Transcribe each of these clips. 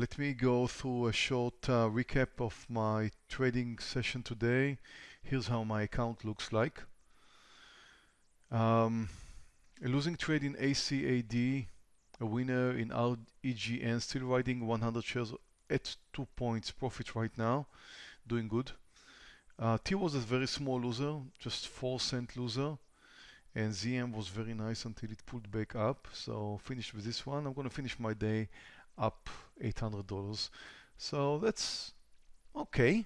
Let me go through a short uh, recap of my trading session today. Here's how my account looks like. Um, a losing trade in ACAD, a winner in RGEN, still riding 100 shares at 2 points profit right now, doing good. Uh, T was a very small loser, just 4 cent loser. And ZM was very nice until it pulled back up. So finished with this one. I'm going to finish my day up $800. So that's okay.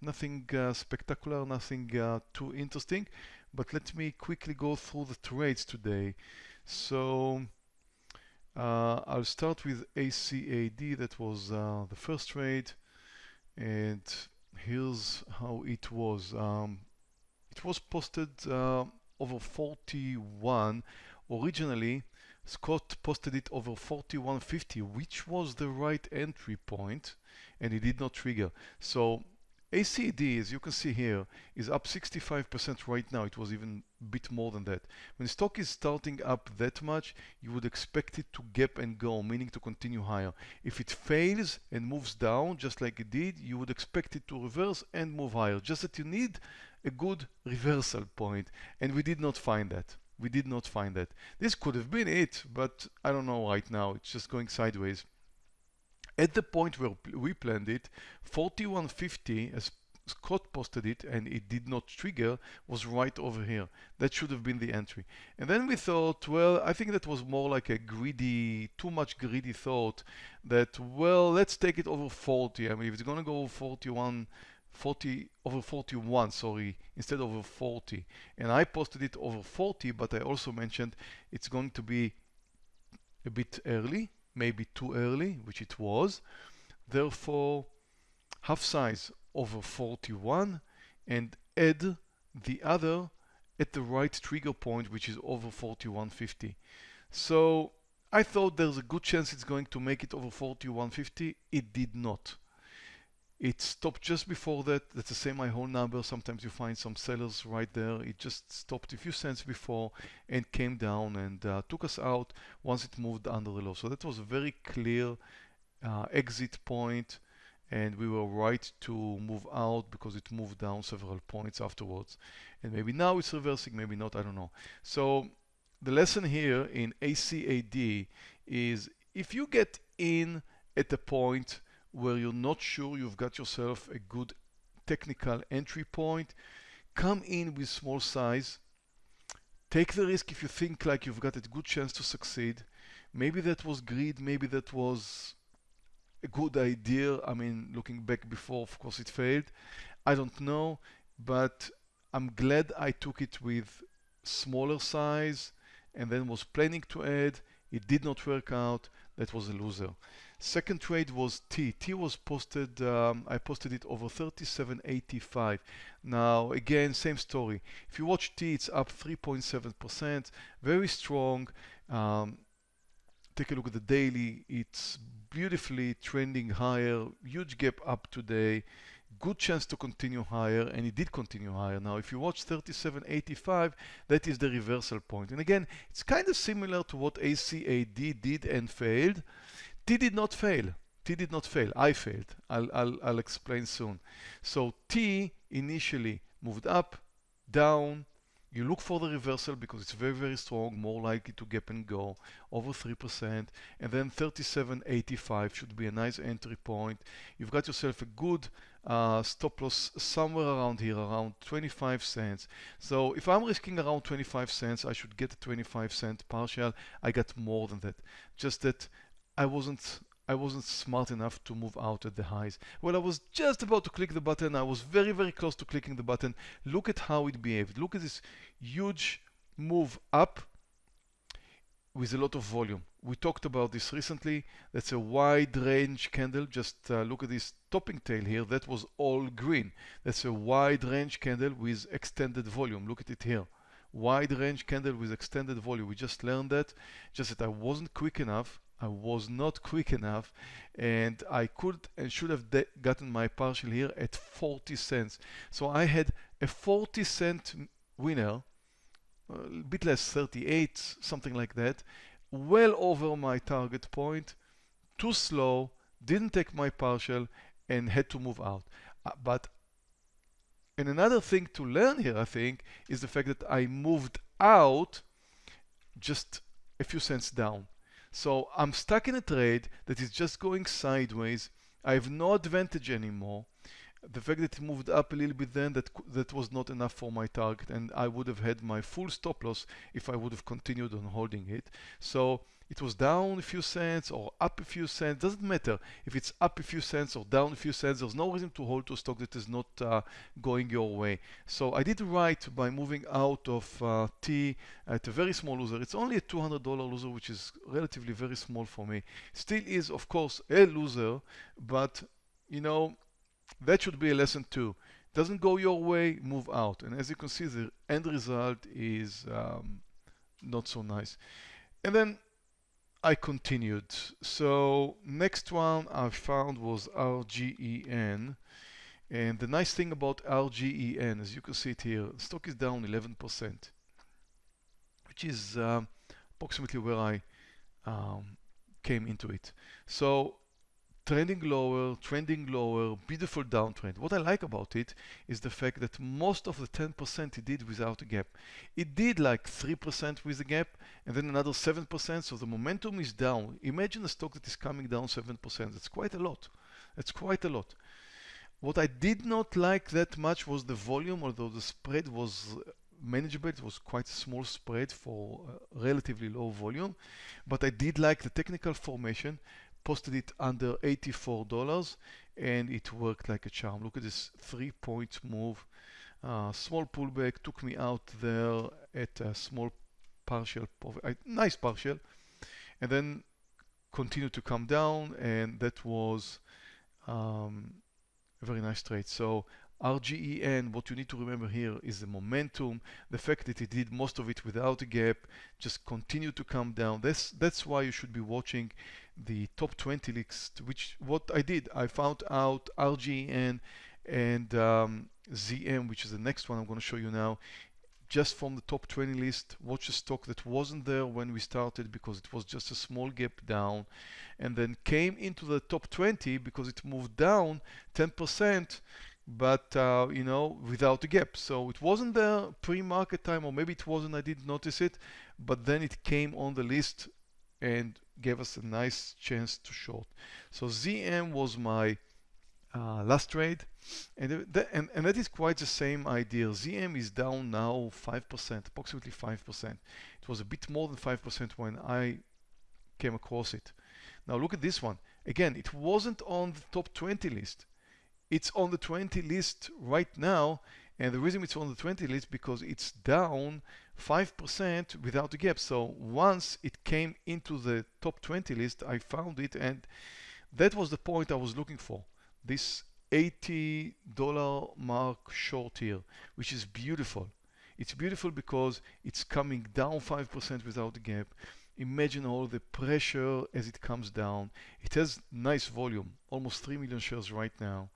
Nothing uh, spectacular, nothing uh, too interesting. But let me quickly go through the trades today. So uh, I'll start with ACAD. That was uh, the first trade. And here's how it was. Um, it was posted uh, over 41. Originally, Scott posted it over 41.50, which was the right entry point, and it did not trigger. So ACAD, as you can see here, is up 65% right now. It was even a bit more than that. When stock is starting up that much, you would expect it to gap and go, meaning to continue higher. If it fails and moves down, just like it did, you would expect it to reverse and move higher. Just that you need a good reversal point, and we did not find that. We did not find that. This could have been it, but I don't know right now. It's just going sideways. At the point where we planned it, 4150, as Scott posted it and it did not trigger, was right over here. That should have been the entry. And then we thought, well, I think that was more like a greedy, too much greedy thought that, well, let's take it over 40. I mean, if it's going to go 41, 40 over 41 sorry instead of over 40 and I posted it over 40 but I also mentioned it's going to be a bit early maybe too early, which it was. Therefore, half size over 41 and add the other at the right trigger point, which is over 4150. So I thought there's a good chance it's going to make it over 4150. It did not. It stopped just before that. That's the same my whole number. Sometimes you find some sellers right there. It just stopped a few cents before and came down and uh, took us out once it moved under the low. So that was a very clear uh, exit point and we were right to move out because it moved down several points afterwards. And maybe now it's reversing, maybe not, I don't know. So the lesson here in ACAD is if you get in at a point where you're not sure you've got yourself a good technical entry point, come in with small size, take the risk if you think like you've got a good chance to succeed. Maybe that was greed, maybe that was a good idea. I mean, looking back before, of course it failed. I don't know, but I'm glad I took it with smaller size and then was planning to add. It did not work out. That was a loser. Second trade was T. T was posted, um, I posted it over 37.85. Now, again, same story. If you watch T, it's up 3.7%, very strong. Um, take a look at the daily. It's beautifully trending higher, huge gap up today good chance to continue higher and it did continue higher now if you watch 37.85 that is the reversal point and again it's kind of similar to what ACAD did and failed T did not fail. T did not fail. I failed. I'll, I'll, I'll explain soon. So T initially moved up, down. You look for the reversal because it's very, very strong, more likely to gap and go over 3%. And then 37.85 should be a nice entry point. You've got yourself a good uh, stop loss somewhere around here, around 25 cents. So if I'm risking around 25 cents, I should get a 25 cent partial. I got more than that. Just that I wasn't I wasn't smart enough to move out at the highs. Well, I was just about to click the button. I was very, very close to clicking the button. Look at how it behaved. Look at this huge move up with a lot of volume. We talked about this recently. That's a wide range candle. Just uh, look at this topping tail here. That was all green. That's a wide range candle with extended volume. Look at it here. Wide range candle with extended volume. We just learned that. Just that I wasn't quick enough I was not quick enough and I could and should have gotten my partial here at 40 cents. So I had a 40 cent winner, a bit less 38, something like that, well over my target point, too slow, didn't take my partial, and had to move out. Uh, but and another thing to learn here, I think, is the fact that I moved out just a few cents down. So I'm stuck in a trade that is just going sideways. I have no advantage anymore the fact that it moved up a little bit then that that was not enough for my target and I would have had my full stop loss if I would have continued on holding it. So it was down a few cents or up a few cents doesn't matter if it's up a few cents or down a few cents there's no reason to hold to a stock that is not uh, going your way. So I did right by moving out of uh, T at a very small loser. It's only a $200 loser which is relatively very small for me. Still is of course a loser but you know that should be a lesson too. Doesn't go your way, move out. And as you can see, the end result is um, not so nice. And then I continued. So next one I found was RGEN. And the nice thing about RGEN, as you can see it here, stock is down 11%, which is um, approximately where I um, came into it. So trending lower, trending lower, beautiful downtrend. What I like about it is the fact that most of the 10% it did without a gap. It did like 3% with a gap and then another 7%, so the momentum is down. Imagine a stock that is coming down 7%. That's quite a lot. That's quite a lot. What I did not like that much was the volume, although the spread was uh, manageable. It was quite a small spread for uh, relatively low volume, but I did like the technical formation posted it under $84 and it worked like a charm. Look at this three point move. Uh, small pullback took me out there at a small partial, a nice partial, and then continued to come down and that was um, a very nice trade. So RGEN, what you need to remember here is the momentum, the fact that it did most of it without a gap, just continue to come down. That's, that's why you should be watching the top 20 list, which what I did, I found out RGEN and um, ZM, which is the next one I'm going to show you now, just from the top 20 list, watch a stock that wasn't there when we started because it was just a small gap down and then came into the top 20 because it moved down 10% but uh, you know without a gap. So it wasn't there pre-market time or maybe it wasn't I didn't notice it but then it came on the list and gave us a nice chance to short so ZM was my uh, last trade and, and, and that is quite the same idea. ZM is down now 5% approximately 5% it was a bit more than 5% when I came across it. Now look at this one. Again it wasn't on the top 20 list it's on the 20 list right now and the reason it's on the 20 list because it's down 5% without a gap. So once it came into the top 20 list I found it and that was the point I was looking for this $80 mark short here which is beautiful. It's beautiful because it's coming down 5% without a gap. Imagine all the pressure as it comes down. It has nice volume almost 3 million shares right now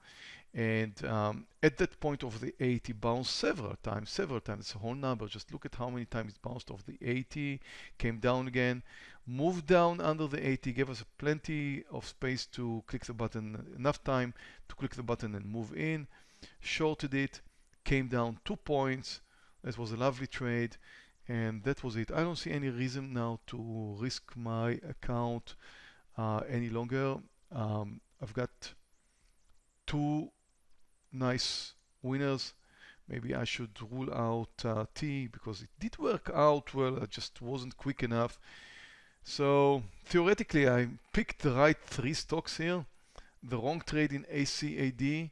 and um, at that point of the 80 bounced several times, several times. It's a whole number. Just look at how many times it bounced off the 80, came down again, moved down under the 80, gave us plenty of space to click the button, enough time to click the button and move in. Shorted it, came down two points. That was a lovely trade. And that was it. I don't see any reason now to risk my account uh, any longer. Um, I've got two nice winners. Maybe I should rule out uh, T because it did work out well, I just wasn't quick enough. So theoretically I picked the right three stocks here. The wrong trade in ACAD.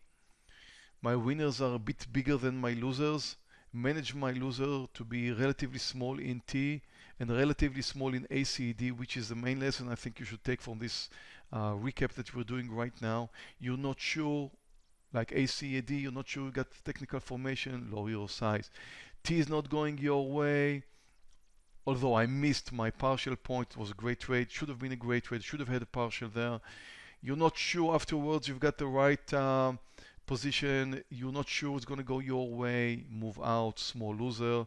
My winners are a bit bigger than my losers. Manage my loser to be relatively small in T and relatively small in ACAD, which is the main lesson I think you should take from this uh, recap that we're doing right now. You're not sure like ACAD, you're not sure you got technical formation, lower your size. T is not going your way. Although I missed my partial point, was a great trade, should have been a great trade, should have had a partial there. You're not sure afterwards you've got the right uh, position, you're not sure it's going to go your way, move out, small loser.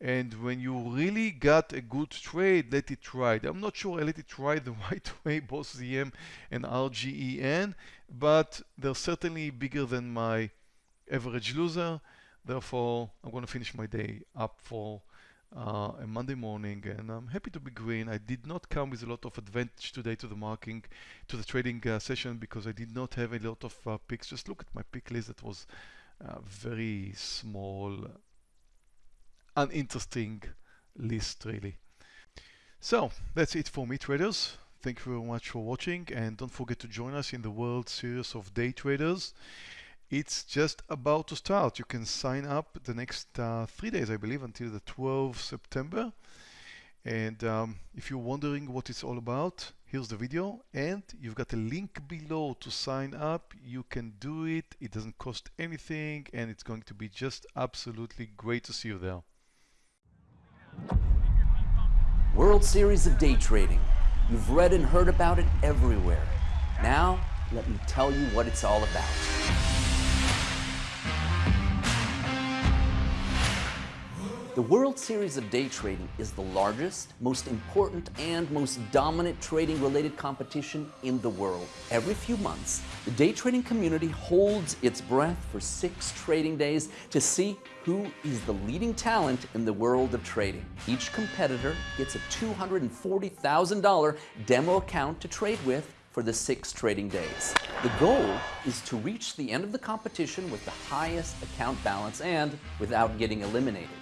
And when you really got a good trade, let it ride. I'm not sure I let it ride the right way, both ZM and RGEN, but they're certainly bigger than my average loser. Therefore, I'm going to finish my day up for uh, a Monday morning, and I'm happy to be green. I did not come with a lot of advantage today to the marking, to the trading uh, session because I did not have a lot of uh, picks. Just look at my pick list. That was uh, very small, uninteresting list really. So that's it for me traders. Thank you very much for watching and don't forget to join us in the World Series of Day Traders. It's just about to start. You can sign up the next uh, three days, I believe, until the 12th September. And um, if you're wondering what it's all about, here's the video and you've got a link below to sign up. You can do it. It doesn't cost anything and it's going to be just absolutely great to see you there. World Series of Day Trading. You've read and heard about it everywhere. Now, let me tell you what it's all about. The World Series of Day Trading is the largest, most important, and most dominant trading-related competition in the world. Every few months, the day trading community holds its breath for six trading days to see who is the leading talent in the world of trading. Each competitor gets a $240,000 demo account to trade with for the six trading days. The goal is to reach the end of the competition with the highest account balance and without getting eliminated.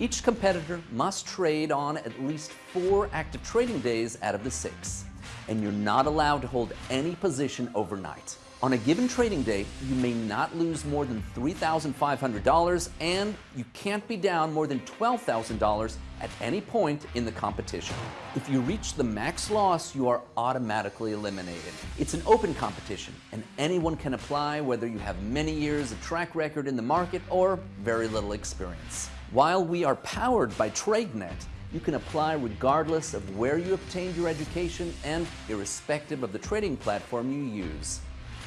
Each competitor must trade on at least four active trading days out of the six, and you're not allowed to hold any position overnight. On a given trading day, you may not lose more than $3,500 and you can't be down more than $12,000 at any point in the competition. If you reach the max loss, you are automatically eliminated. It's an open competition and anyone can apply whether you have many years of track record in the market or very little experience. While we are powered by TradeNet, you can apply regardless of where you obtained your education and irrespective of the trading platform you use.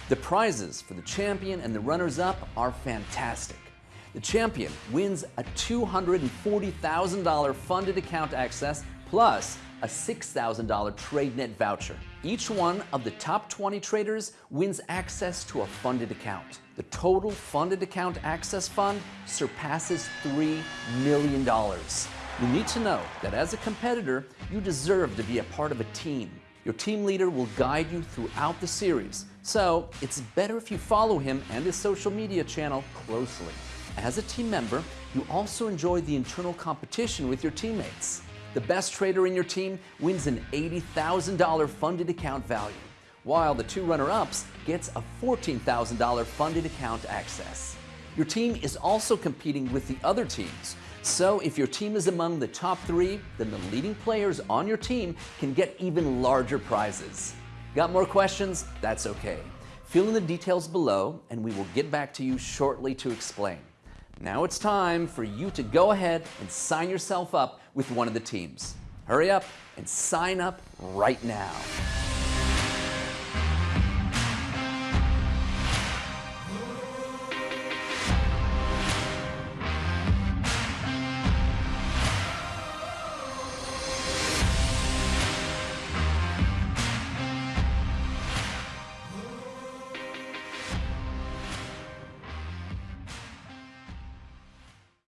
The prizes for the champion and the runners-up are fantastic. The champion wins a $240,000 funded account access plus a $6,000 TradeNet voucher. Each one of the top 20 traders wins access to a funded account. The total funded account access fund surpasses $3 million. You need to know that as a competitor, you deserve to be a part of a team. Your team leader will guide you throughout the series, so it's better if you follow him and his social media channel closely. As a team member, you also enjoy the internal competition with your teammates. The best trader in your team wins an $80,000 funded account value while the two runner-ups gets a $14,000 funded account access. Your team is also competing with the other teams, so if your team is among the top three, then the leading players on your team can get even larger prizes. Got more questions? That's okay. Fill in the details below and we will get back to you shortly to explain. Now it's time for you to go ahead and sign yourself up with one of the teams. Hurry up and sign up right now.